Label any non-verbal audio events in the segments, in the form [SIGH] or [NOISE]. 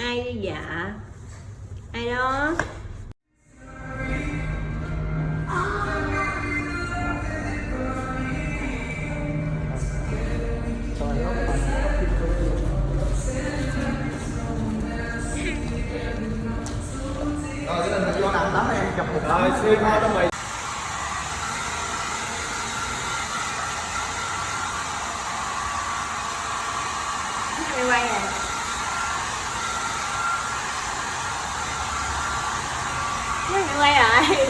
ai dạ? Ai đó? Rồi, cái mình vô nằm tắm em chụp một Rồi, xuyên thôi đó mày quay à mày quay rồi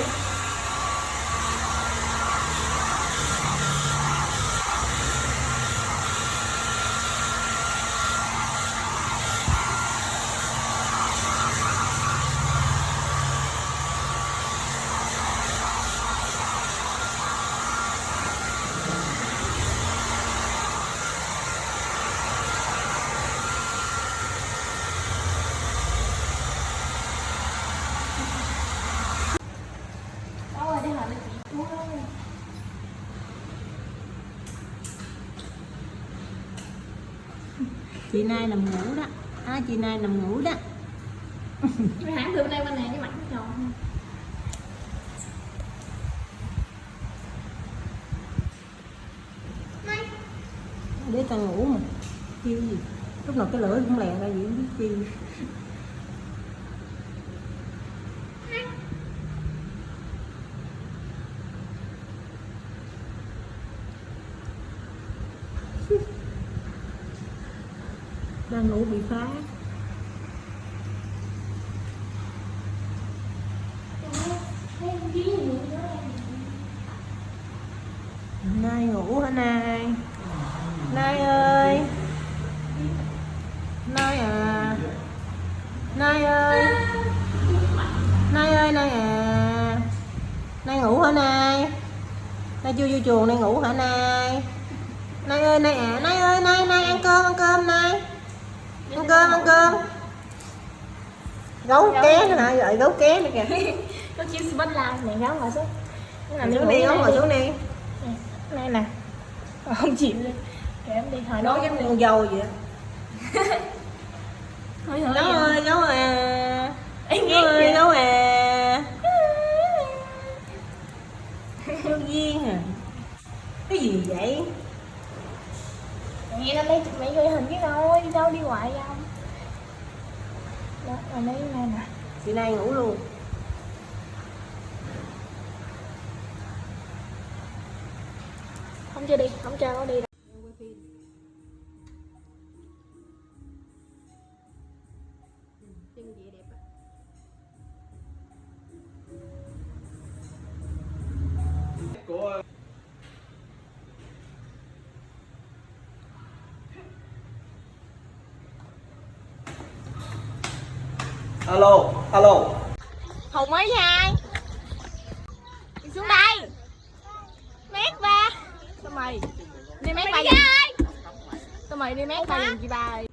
Đâu rồi, đi hỏi là chị Chú ơi. Chị nay nằm ngủ đó. À, chị nay nằm ngủ đó. Mày hãng từ bên đây bên này cái mặt nó tròn để tao ngủ mà. Chiêu gì lúc nào cái lưỡi cũng lèn ra gì không biết chi đang ngủ bị phá Thấy không chí gì nữa em nay ngủ hả nay? Nay ơi. Nay à. Nay ơi. Nay ơi, nay à. Nay ngủ hả nay? Nay chưa vô chuồng, nay ngủ hả nay? Nay ơi, nay à. Nay ơi, nay nay ăn cơm ăn cơm nay ăn cơm ăn cơm. Gấu ké nữa hả gọi gấu ké nữa kìa. Có chiếc spot live này gáo ngồi xuống. Xuống đi gấu ngồi xuống đi. Này nè. [LAUGHS] Không chịu luôn. Kệ em đi nói nó giống con dâu vậy [LAUGHS] gấu ơi gấu à. Gấu ơi gấu à. [LAUGHS] Gấu duyên à. Cái gì vậy Nghe nó lấy mấy cái hình cái thôi Đi đâu đi hoài không Đó, rồi lấy này nè. Chị nay ngủ luôn. Không cho đi, không cho nó đi đâu Alo, alo. Hùng ơi hai Đi xuống đây. Mét ba. Sao mày? Đi mét ba giùm. Sao mày đi mét ba giùm chị ba ơi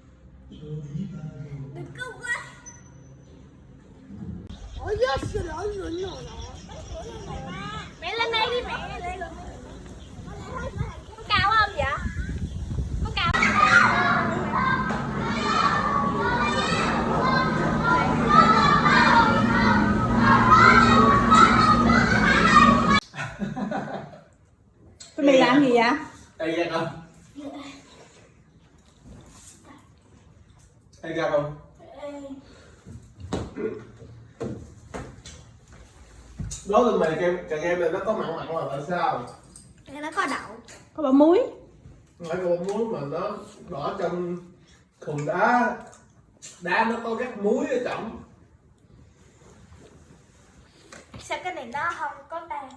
Mẹ lên đây đi mẹ Có cao không vậy? Có cao cái mày làm gì vậy Đây ra không? Đây ra không? Là kem, càng em này nó có mặn mặn là tại sao? Nó có đậu. Có bỏ muối. Phải con muối mà nó đỏ trong thùng đá. Đá nó có các muối ở trong. Sao cái này nó không có tan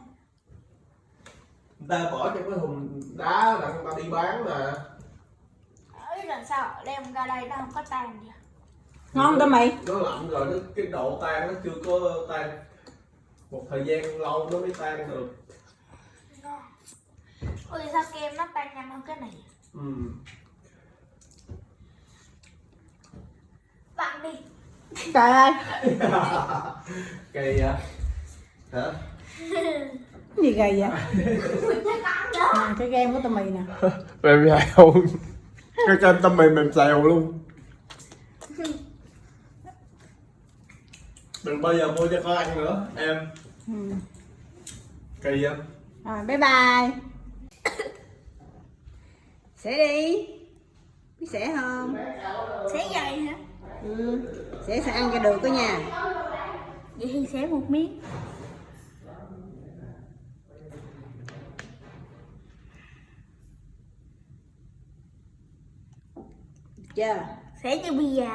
Người ta bỏ trong cái thùng đá là người ta đi bán mà. Ấy lần sau đem ra đây nó không có tan vậy ngon đó mày? Nó lạnh rồi, nó, cái độ tan nó chưa có tan Một thời gian lâu nó mới tan được. Ôi sao kem nó tan nhanh hơn cái này? Ừ. Bạn đi. Trời ơi. [LAUGHS] Kỳ vậy? Hả? cái gì gầy vậy? À, cái game của tụi mày nè [LAUGHS] Mềm xèo Cái trên tâm mềm mềm xèo luôn đừng bao giờ mua cho con ăn nữa em. Ừ. kỳ không rồi bye bye. Sẽ đi. Biết sẽ không? Sẽ vậy hả? ừ. sẽ sẽ ăn cho được đó nha. Vậy thì sẽ một miếng. Được chưa. Sẽ như bây giờ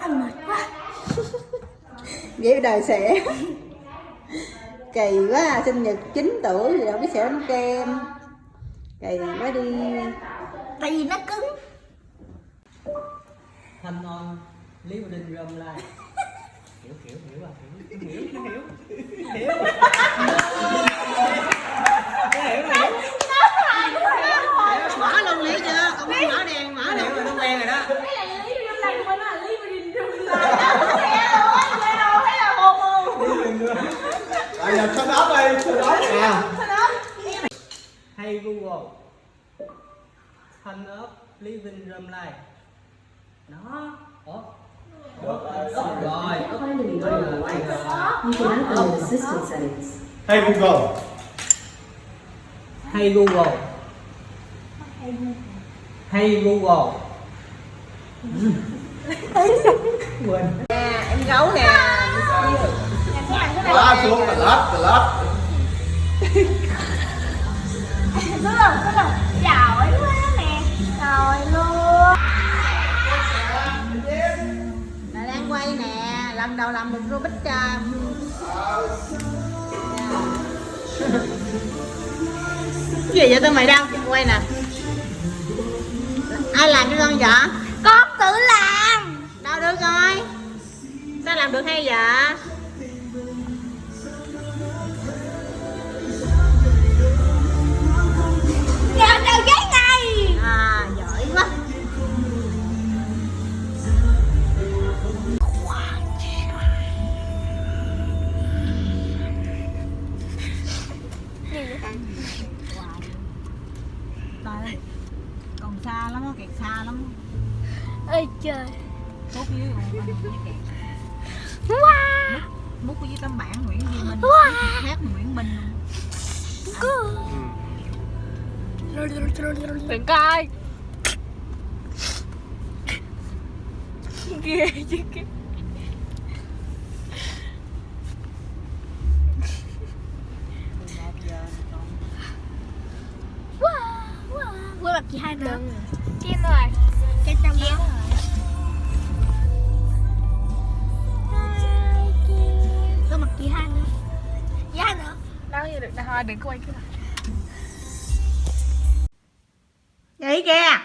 Anh mệt quá. [LAUGHS] Vậy đời sẽ kỳ quá à, sinh nhật 9 tuổi thì đâu biết sẽ bánh kem. Kỳ quá đi. Tại vì nó cứng. Thanh on lý đinh râm lai hiểu hiểu hiểu à hiểu hiểu hiểu hiểu [LAUGHS] hiểu mở luôn lý chưa ông mở đèn mở hiểu rồi nó quen rồi đó Cái này là Lý Bình Lai của nó là Lý Lai đó Xe rồi, xe rồi, thấy là hồ mù à giờ thân ốc đi thân ốc à hay google. Thanh ấp lý vinh râm lai đó. Ủa? Ủa, rồi hey google. Hay google. Hay google quên nè em gấu nè quá xuống là lết là lết Đúng rồi, đúng rồi Giỏi quá nè Rồi luôn là đang quay nè lần đầu làm được Rubik cái gì vậy tụi mày đang quay nè? Ai làm cho con vậy? Con tự làm. Đâu được rồi. Sao làm được hay vậy? Có quay cái này Vậy kìa.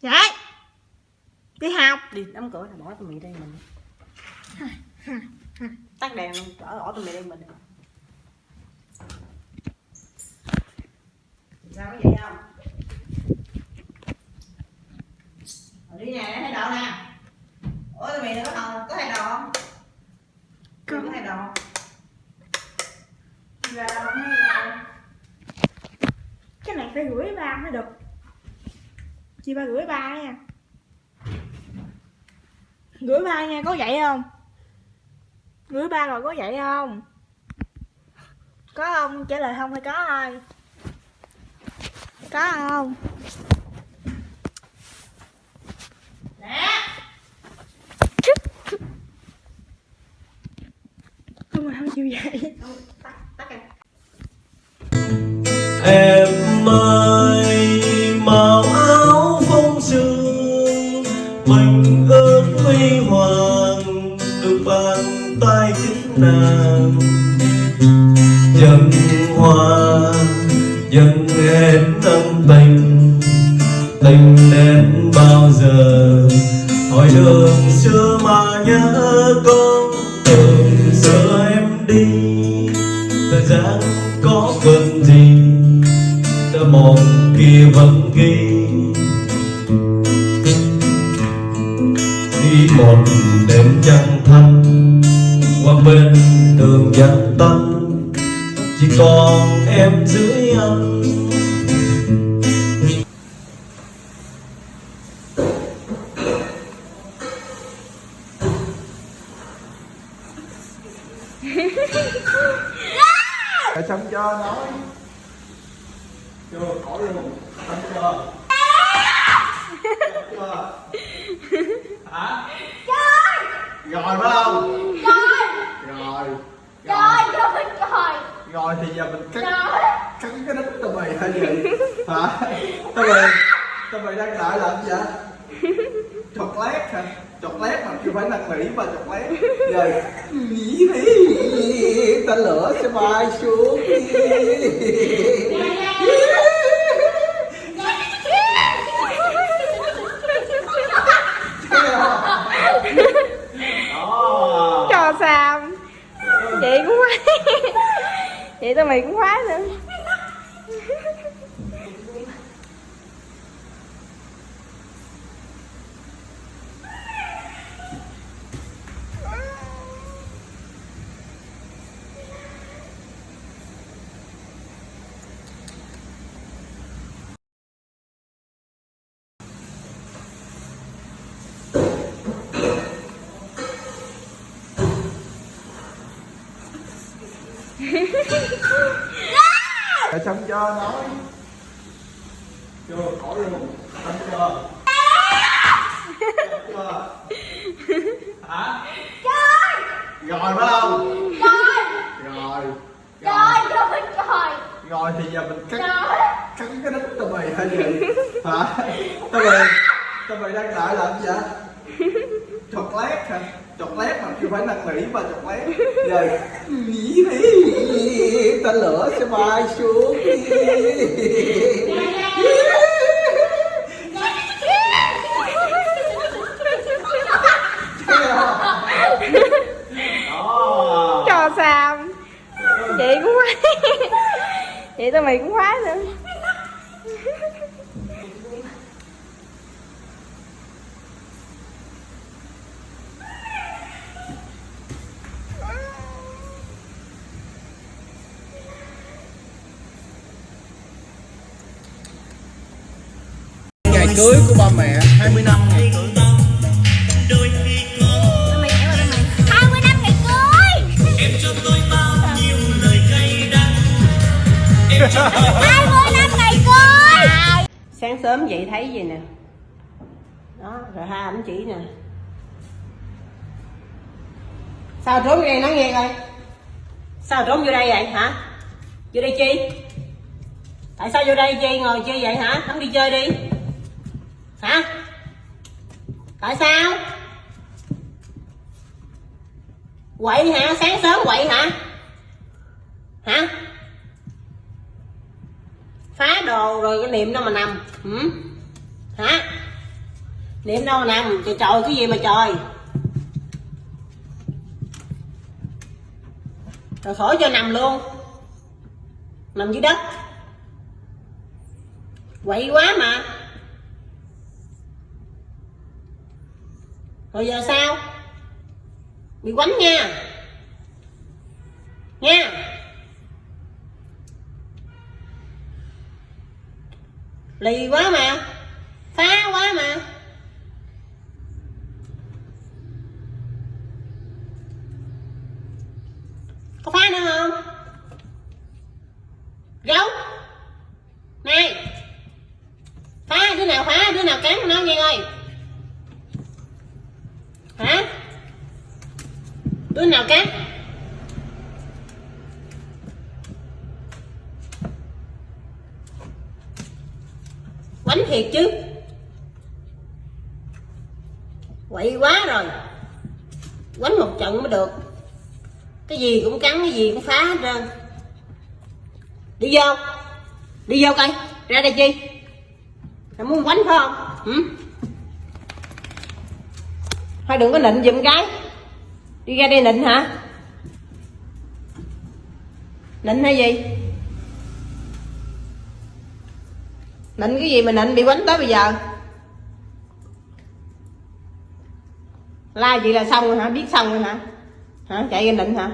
Vậy Đi học. Đi đóng cửa là bỏ tụi mày đây mình Tắt đèn luôn, bỏ, bỏ tụi mày đây mình. Sao có vậy không? Rồi đi nè, để thay đồ nè Ủa tụi mày có đồ, có thay đồ không? Có thay đồ không? Đâu Cái này phải gửi ba mới được Chị ba gửi ba nha Gửi ba nha, có vậy không? Gửi ba rồi có vậy không? Có không? Trả lời không hay có thôi Có không? Mà không chịu dậy. Tắt, tắt em [LAUGHS] Để xong cho nói Chưa, khỏi luôn. Xong chưa chưa Hả? Rồi phải không? Rồi Rồi. Trời trời. Rồi thì giờ mình cắt Cắt cái đít tụi mày hay gì Hả? Tụi mày Tụi mày đang đợi làm gì vậy? Chọc lét hả Chọc lét mà chưa phải năn nỉ mà chọc lét. Rồi [LAUGHS] Nghĩ đi Ta lửa sẽ bay xuống Cho Sam. Chị cũng khoái [LAUGHS] Chị tụi mày cũng khoái nữa Xong cho nói. Chưa, khỏi luôn. Xong chưa Hả? Rồi phải không? Rồi. Rồi. Trời trời? Rồi thì giờ mình cắt trời! Cắt cái đít tụi mày hay gì Hả? Tụi mày Tụi mày đang đợi làm gì vậy? Chọc lét hả Chọc lét mà chưa phải năn nỉ mà chọc lét Rồi Nghĩ đi Ta lửa sẽ bay xuống Đó. Cho Sam. Chị cũng khoái Chị tụi mày cũng khoái nữa cưới của ba mẹ 20 năm ngày cưới hai mươi năm ngày cưới. Hai mươi năm ngày cưới sáng sớm dậy thấy gì nè? Đó, rồi hai ảnh chỉ nè. Sao trốn vô đây nói nghe coi. Sao trốn vô đây vậy, hả? Vô đây chi? Tại sao vô đây chi, ngồi chi vậy, hả? Không đi chơi đi hả? Tại sao? Quậy hả? Sáng sớm quậy hả? Hả? Phá đồ rồi cái niệm đâu mà nằm ừ? hả? Niệm đâu mà nằm? Trời trời, cái gì mà trời? Rồi khỏi cho nằm luôn. Nằm dưới đất. Quậy quá mà. Rồi giờ sao? Bị quánh nha. Nha. Lì quá mà. Phá quá mà có phá nữa không gấu này phá đứa nào phá đứa nào cắn nó nghe ơi hả đứa nào cắn bánh thiệt chứ. Quậy quá rồi. Quánh một trận mới được. Cái gì cũng cắn, cái gì cũng phá hết trơn. Đi vô. Đi vô coi. Ra đây chi? Mày muốn quánh phải không? Ừ? thôi đừng có nịnh giùm cái. Đi ra đây nịnh hả? Nịnh hay gì? Nịnh cái gì mà nịnh? Bị quánh tới bây giờ. La vậy là xong rồi hả? Biết xong rồi hả? Hả? Chạy lên định hả?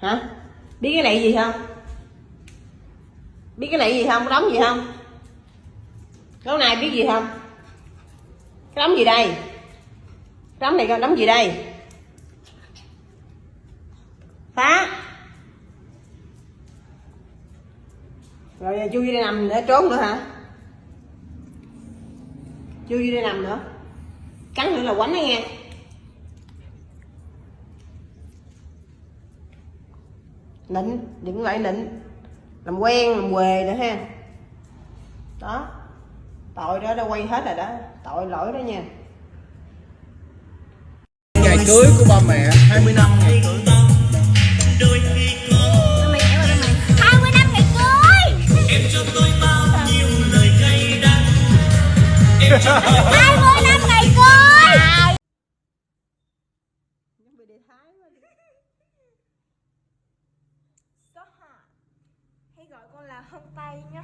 Hả? Biết cái này gì không? Biết cái này gì không? Đóng gì không? Cái này biết gì không? Cái đóng gì đây? Cái đóng này đóng gì đây? Phá. Rồi à, chui vô đây nằm để trốn nữa hả? Chui vô đây nằm nữa. Cắn nữa là quánh đó nghe. Nịnh đừng lại nịnh làm quen, làm quề nữa ha. Đó. Tội đó, đã quay hết rồi đó. Tội lỗi đó nha. Ngày cưới của ba mẹ 20 năm ngày 20 năm ngày cưới à. Hãy gọi con là hông tay nhé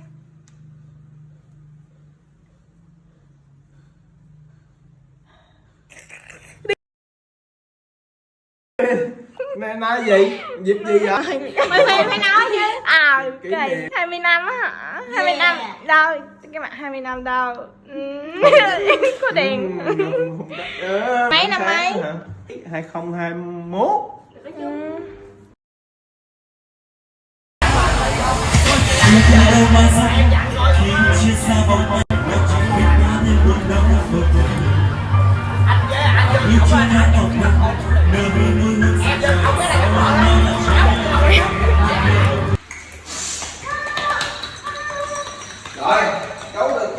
nói gì? Dịp gì vậy? Mày phải nói chứ. À, kỳ. 20 năm á hả? 20 năm. Rồi, cái mặt 20 năm đâu Ừ. [LAUGHS] Có đèn Ờ, Mấy năm mấy? 2021 Ừ. Rồi,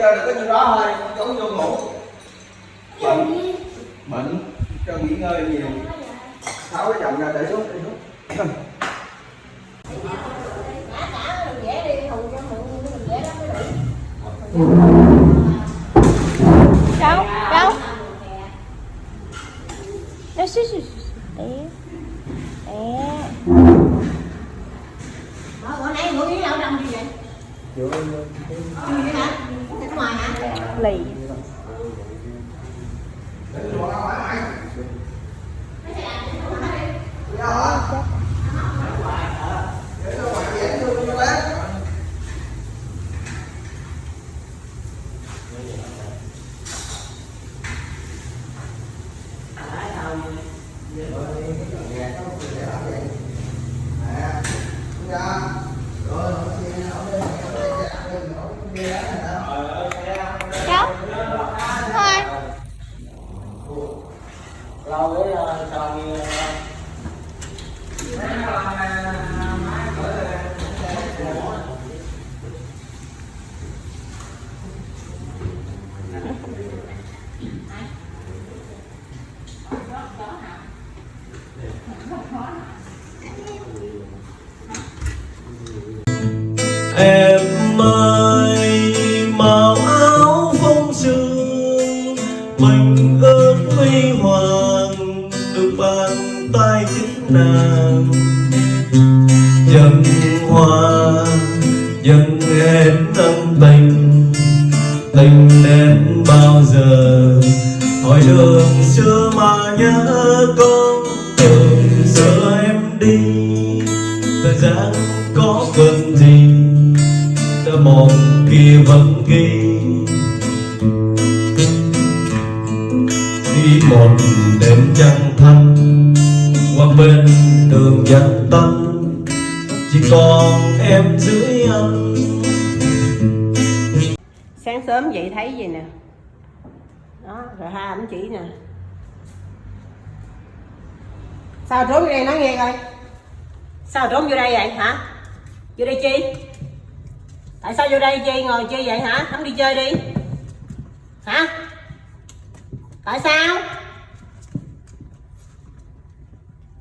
chơi được có nhiêu đó thôi, cháu vô ngủ Bệnh Bệnh, cho nghỉ ngơi nhiều. Tháo cái chồng ra để xuống, để xuống. Đâu Đâu? Đâu xíu xíu. Té Té bữa nãy ngủ với lão đông gì vậy? 干累 nàng dân sớm dậy thấy gì nè? Đó, rồi hai ảnh chỉ nè. Sao trốn vô đây nói nghe coi. Sao trốn vô đây vậy, hả? Vô đây chi? Tại sao vô đây chi, ngồi chi vậy, hả? Không đi chơi đi. Hả? Tại sao?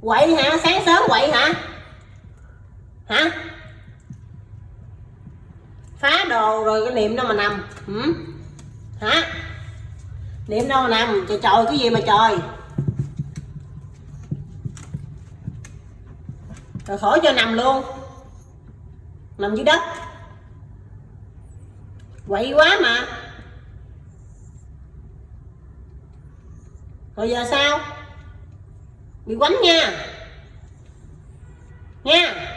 Quậy hả? Sáng sớm quậy hả? Hả? Phá đồ rồi cái niệm đâu mà nằm. Ừ? hả? Niệm đâu mà nằm? Trời trời, cái gì mà trời? Rồi khỏi cho nằm luôn. Nằm dưới đất. Quậy quá mà. Rồi giờ sao? Bị quánh nha. Nha.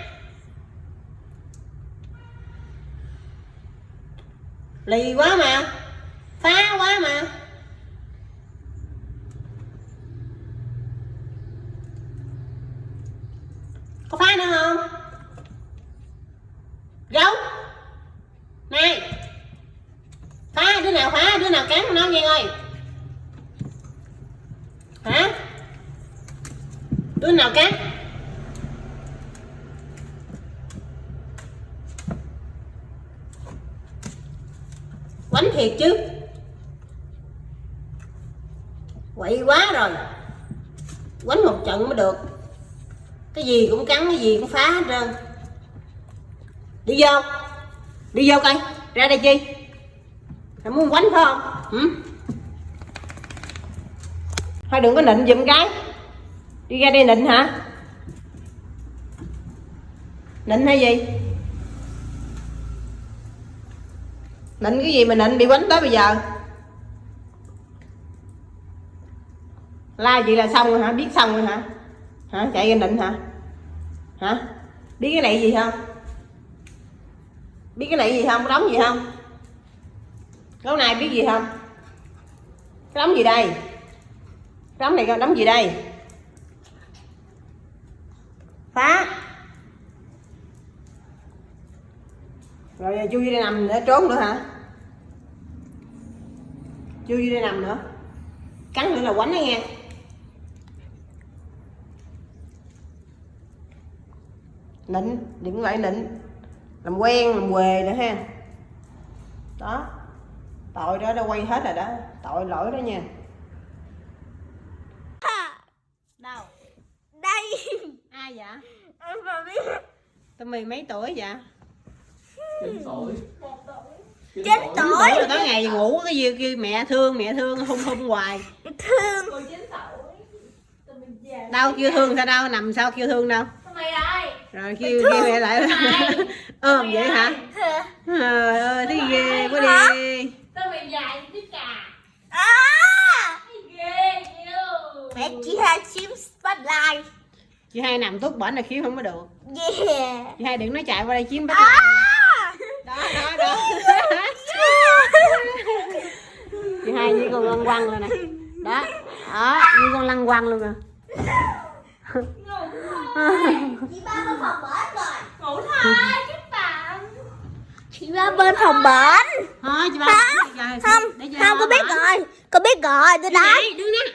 Lì quá mà. Phá quá mà. Có phá nữa không? Gấu. Này. Phá, đứa nào phá, đứa nào cắn nó nghe ơi. Hả? Đứa nào cắn? Bánh thiệt chứ. Quậy quá rồi. Quánh một trận mới được. Cái gì cũng cắn, cái gì cũng phá hết trơn. Đi vô. Đi vô coi. Ra đây chi? Mày muốn quánh phải không? Ừ? thôi đừng có nịnh giùm cái. Đi ra đây nịnh hả? Nịnh hay gì? Nịnh cái gì mà nịnh? Bị quánh tới bây giờ. La chị là xong rồi hả? Biết xong rồi hả? Hả? Chạy ra nịnh hả? Hả? Biết cái này gì không? Biết cái này gì không? Đóng gì không? Cái này biết gì không? Đóng gì đây? Đóng này đóng gì đây? Phá. Rồi giờ chui đây nằm để trốn nữa hả? Chui đây nằm nữa. Cắn nữa là quánh đó nghe. Nịnh đừng lại nịnh làm quen làm quề nữa ha. Đó. Tội đó đã quay hết rồi đó. Tội lỗi đó nha. Đâu đây. Ai vậy? Em mà biết tụi mày mấy tuổi vậy chín tuổi Chín Chín tuổi. tuổi. tuổi tối ngày ngủ cái gì kêu mẹ thương mẹ thương hung hung hoài. Thương. Đâu kêu thương sao đâu nằm sao kêu thương đâu. Mày đây rồi kêu kêu mẹ lại [LAUGHS] ôm vậy hả? trời ơi thấy ghê quá đi. Tao mày dài như cái cà. À! Mẹ chỉ hai chim spotlight. Chị hai nằm tốt bển là khiếu không có được. Yeah. Chị hai đừng nói chạy qua đây chiếm bắt à đó đó đó chị hai như con lăng quăng luôn nè đó. Đó như con lăng quăng luôn nè chị ba bên phòng bển rồi ngủ thôi các bạn chị ba bên phòng bển thôi chị ba không không có biết rồi có biết rồi tôi đấy đứng nè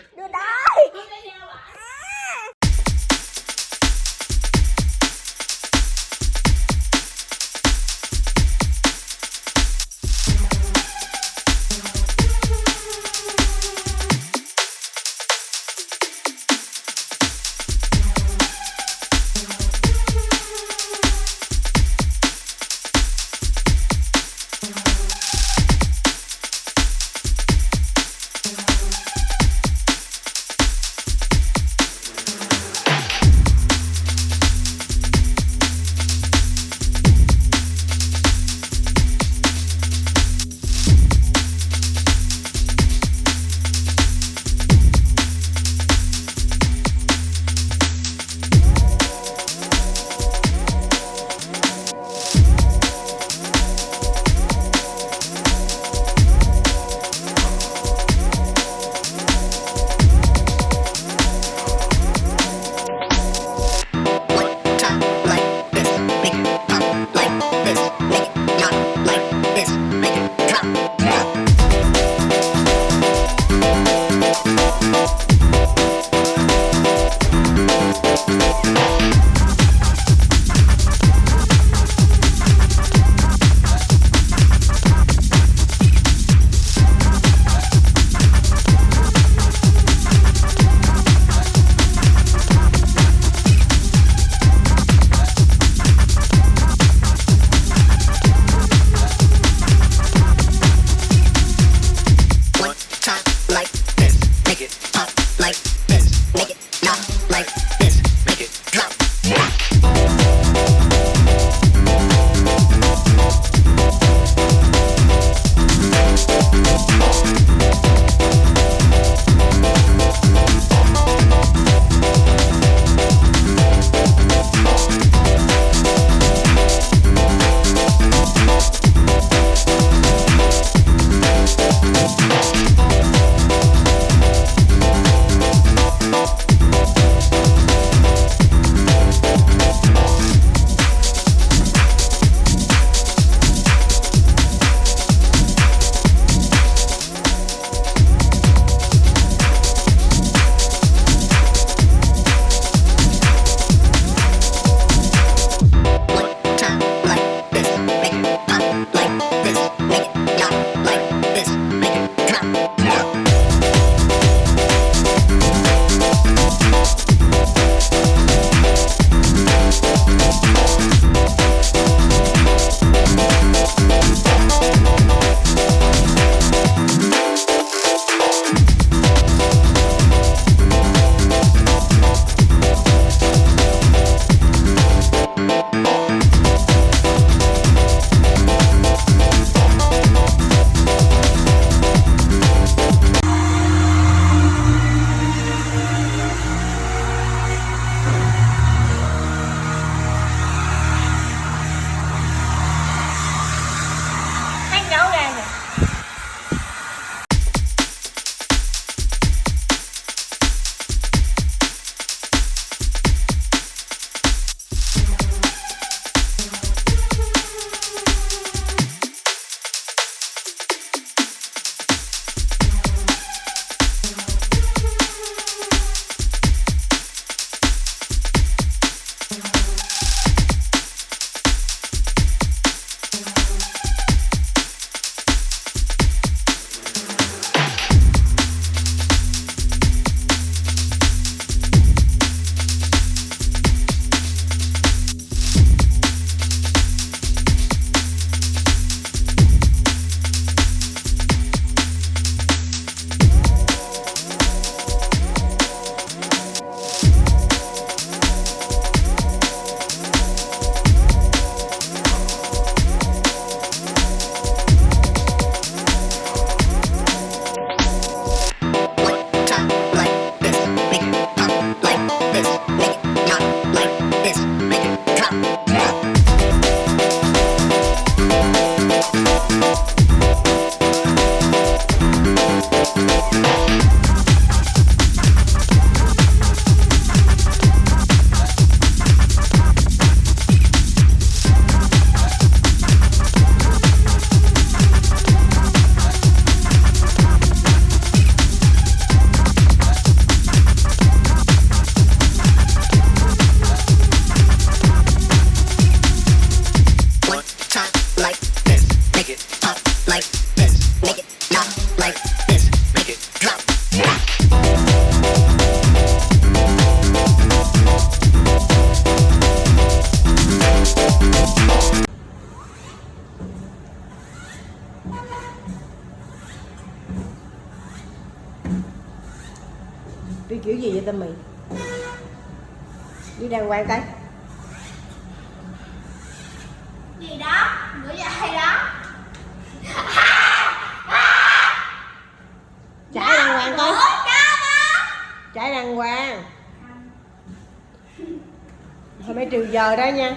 đó nha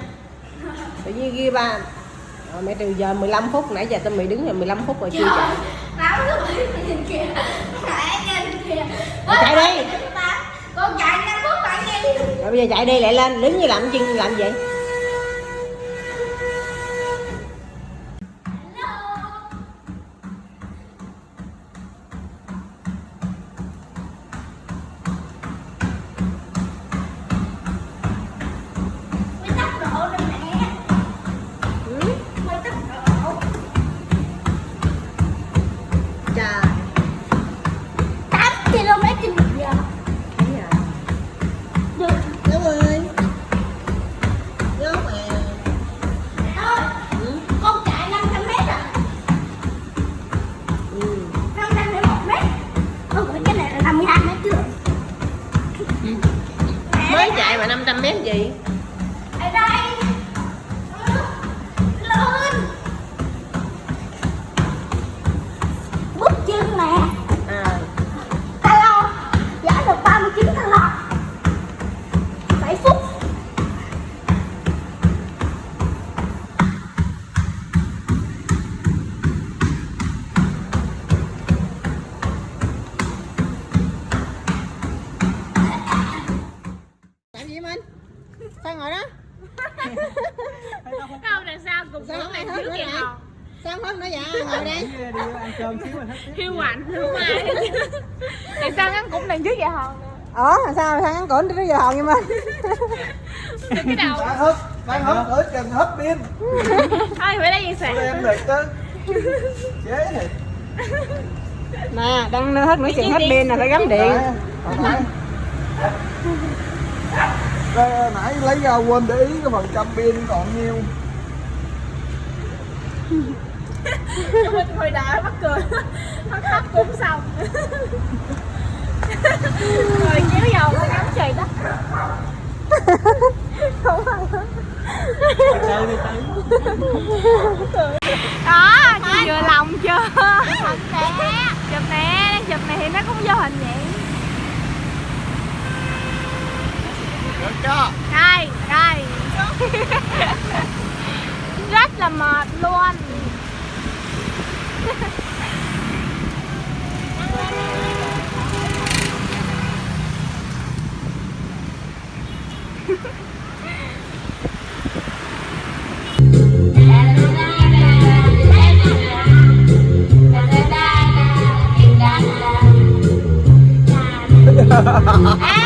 tự nhiên ghi ba rồi mẹ trừ giờ 15 phút nãy giờ tâm mì đứng rồi 15 phút rồi chưa chạy thứ bảy nhìn kìa nhìn kìa chạy đi. Con chạy 5 phút bạn nghe đi rồi bây giờ chạy đi lại lên đứng như làm chân làm vậy cổn tới giờ hòn như mình cái đầu. Đang hấp, đang hấp ở cần hấp pin. Thôi phải lấy gì sạc Em thiệt chứ Chế thiệt nè đang hết nửa chừng hết pin là phải gắm điện. Nãy- nãy- lấy ra quên để ý cái phần trăm pin còn nhiêu. Hồi đợi mắc cười. Nó khóc cũng xong Rồi kéo dầu nó ngắm trời đó tới [LAUGHS] Đó, chị vừa lòng chưa? Chụp nè Chụp nè, chụp này thì nó cũng vô hình vậy. Được chưa? Đây, đây. Rất là mệt luôn Ah! [LAUGHS]